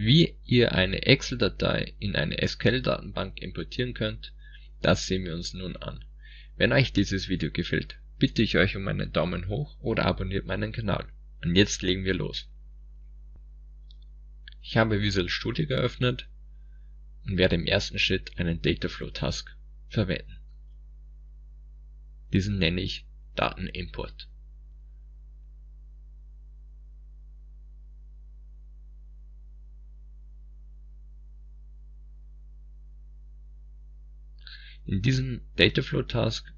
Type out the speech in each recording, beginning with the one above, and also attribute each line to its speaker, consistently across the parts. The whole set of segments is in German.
Speaker 1: Wie ihr eine Excel-Datei in eine SQL-Datenbank importieren könnt, das sehen wir uns nun an. Wenn euch dieses Video gefällt, bitte ich euch um einen Daumen hoch oder abonniert meinen Kanal. Und jetzt legen wir los. Ich habe Visual Studio geöffnet und werde im ersten Schritt einen Dataflow Task verwenden. Diesen nenne ich Datenimport. In diesem Dataflow Task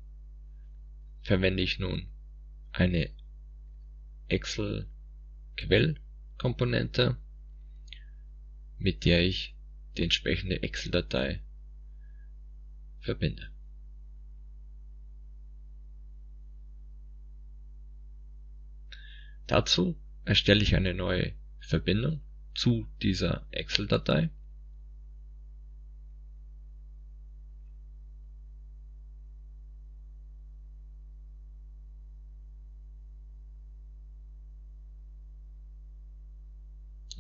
Speaker 1: verwende ich nun eine Excel Quellkomponente, mit der ich die entsprechende Excel-Datei verbinde. Dazu erstelle ich eine neue Verbindung zu dieser Excel-Datei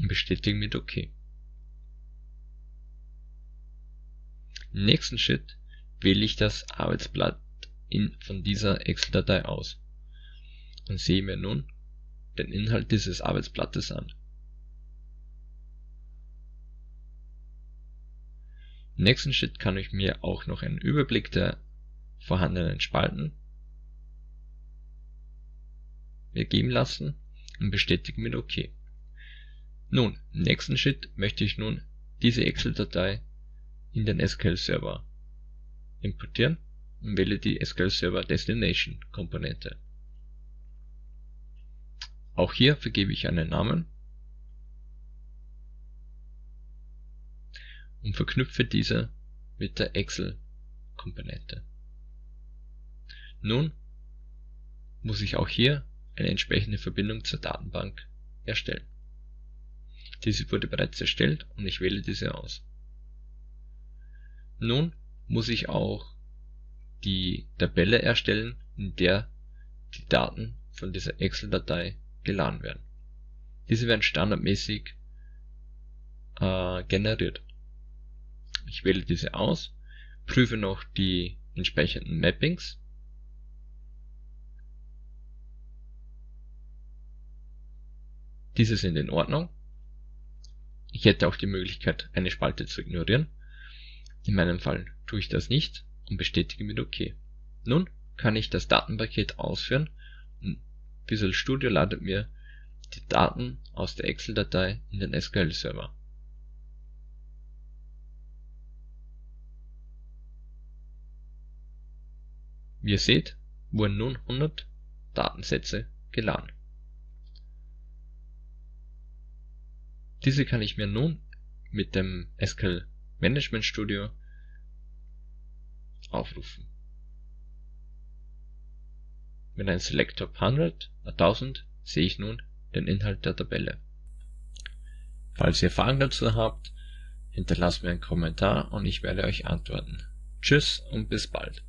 Speaker 1: und bestätige mit OK. Im nächsten Schritt wähle ich das Arbeitsblatt in, von dieser Excel-Datei aus und sehe mir nun den Inhalt dieses Arbeitsblattes an. Im nächsten Schritt kann ich mir auch noch einen Überblick der vorhandenen Spalten mir geben lassen und bestätige mit OK. Nun, im nächsten Schritt möchte ich nun diese Excel-Datei in den SQL-Server importieren und wähle die SQL Server Destination Komponente. Auch hier vergebe ich einen Namen und verknüpfe diese mit der Excel Komponente. Nun muss ich auch hier eine entsprechende Verbindung zur Datenbank erstellen. Diese wurde bereits erstellt und ich wähle diese aus. Nun muss ich auch die Tabelle erstellen, in der die Daten von dieser Excel-Datei geladen werden. Diese werden standardmäßig äh, generiert. Ich wähle diese aus, prüfe noch die entsprechenden Mappings Diese sind in Ordnung ich hätte auch die Möglichkeit, eine Spalte zu ignorieren. In meinem Fall tue ich das nicht und bestätige mit OK. Nun kann ich das Datenpaket ausführen und Visual Studio ladet mir die Daten aus der Excel-Datei in den SQL-Server. Wie ihr seht, wurden nun 100 Datensätze geladen. Diese kann ich mir nun mit dem SQL Management Studio aufrufen. Mit einem Select Top 100, 1000 sehe ich nun den Inhalt der Tabelle. Falls ihr Fragen dazu habt, hinterlasst mir einen Kommentar und ich werde euch antworten. Tschüss und bis bald.